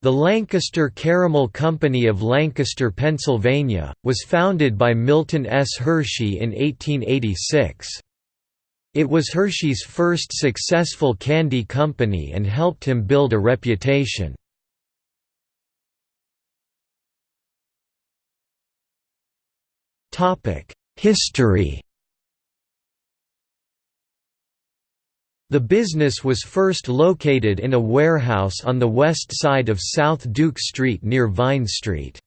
The Lancaster Caramel Company of Lancaster, Pennsylvania, was founded by Milton S. Hershey in 1886. It was Hershey's first successful candy company and helped him build a reputation. History The business was first located in a warehouse on the west side of South Duke Street near Vine Street.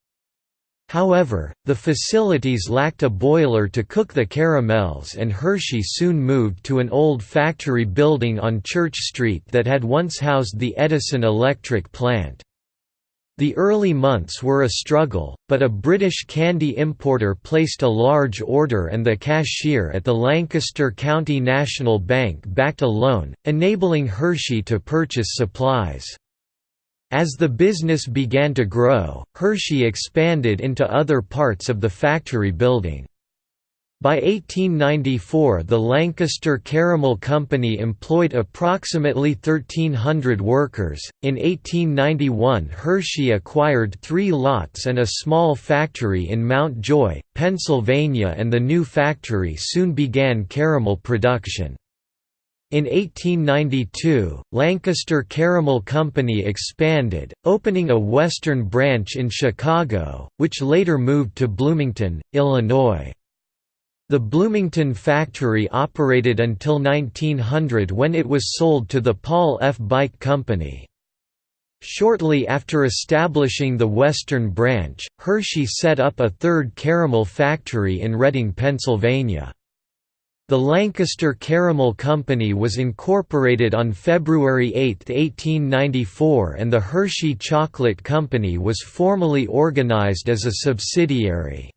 However, the facilities lacked a boiler to cook the caramels and Hershey soon moved to an old factory building on Church Street that had once housed the Edison Electric Plant. The early months were a struggle, but a British candy importer placed a large order and the cashier at the Lancaster County National Bank backed a loan, enabling Hershey to purchase supplies. As the business began to grow, Hershey expanded into other parts of the factory building. By 1894 the Lancaster Caramel Company employed approximately 1,300 workers. In 1891 Hershey acquired three lots and a small factory in Mount Joy, Pennsylvania and the new factory soon began caramel production. In 1892, Lancaster Caramel Company expanded, opening a western branch in Chicago, which later moved to Bloomington, Illinois. The Bloomington factory operated until 1900 when it was sold to the Paul F. Beich Company. Shortly after establishing the Western branch, Hershey set up a third caramel factory in Reading, Pennsylvania. The Lancaster Caramel Company was incorporated on February 8, 1894 and the Hershey Chocolate Company was formally organized as a subsidiary.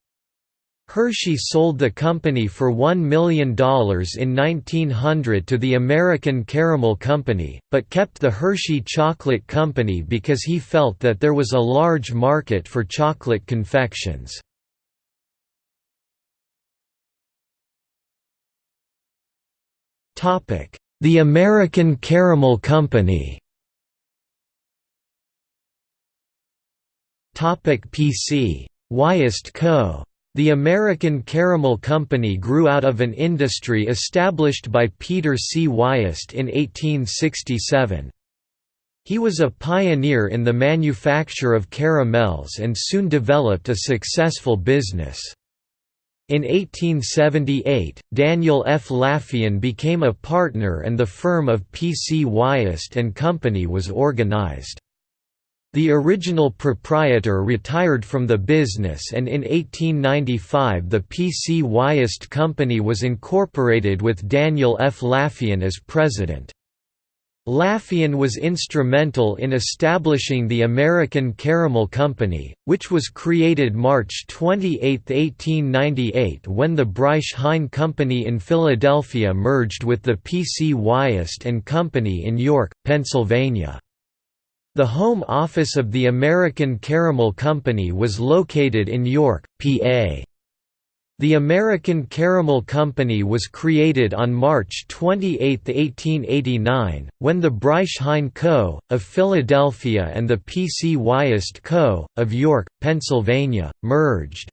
Hershey sold the company for $1 million in 1900 to the American Caramel Company, but kept the Hershey Chocolate Company because he felt that there was a large market for chocolate confections. The American Caramel Company PC. Wiest Co. The American Caramel Company grew out of an industry established by Peter C. Wiest in 1867. He was a pioneer in the manufacture of caramels and soon developed a successful business. In 1878, Daniel F. Lafean became a partner and the firm of P. C. Wiest and Company was organized. The original proprietor retired from the business and in 1895 the P. C. Wiest Company was incorporated with Daniel F. Lafean as president. Lafean was instrumental in establishing the American Caramel Company, which was created March 28, 1898 when the Breisch Hein Company in Philadelphia merged with the P. C. Wiest and Company in York, Pennsylvania. The home office of the American Caramel Company was located in York, PA. The American Caramel Company was created on March 28, 1889, when the Breisch Hein Co., of Philadelphia and the P. C. Wiest Co., of York, Pennsylvania, merged.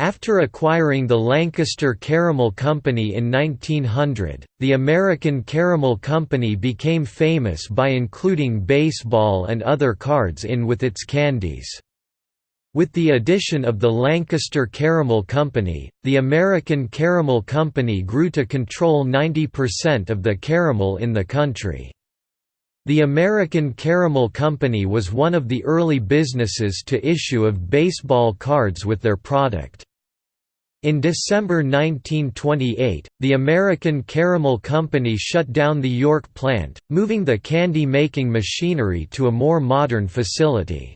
After acquiring the Lancaster Caramel Company in 1900, the American Caramel Company became famous by including baseball and other cards in with its candies. With the addition of the Lancaster Caramel Company, the American Caramel Company grew to control 90% of the caramel in the country. The American Caramel Company was one of the early businesses to issue of baseball cards with their product. In December 1928, the American Caramel Company shut down the York plant, moving the candy-making machinery to a more modern facility.